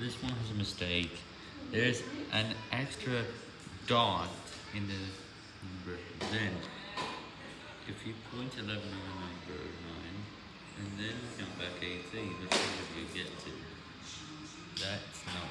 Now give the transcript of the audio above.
This one has a mistake. There's an extra dot in the number. Then, if you point 11 on number 9, and then count back 18, that's what you get to. That's not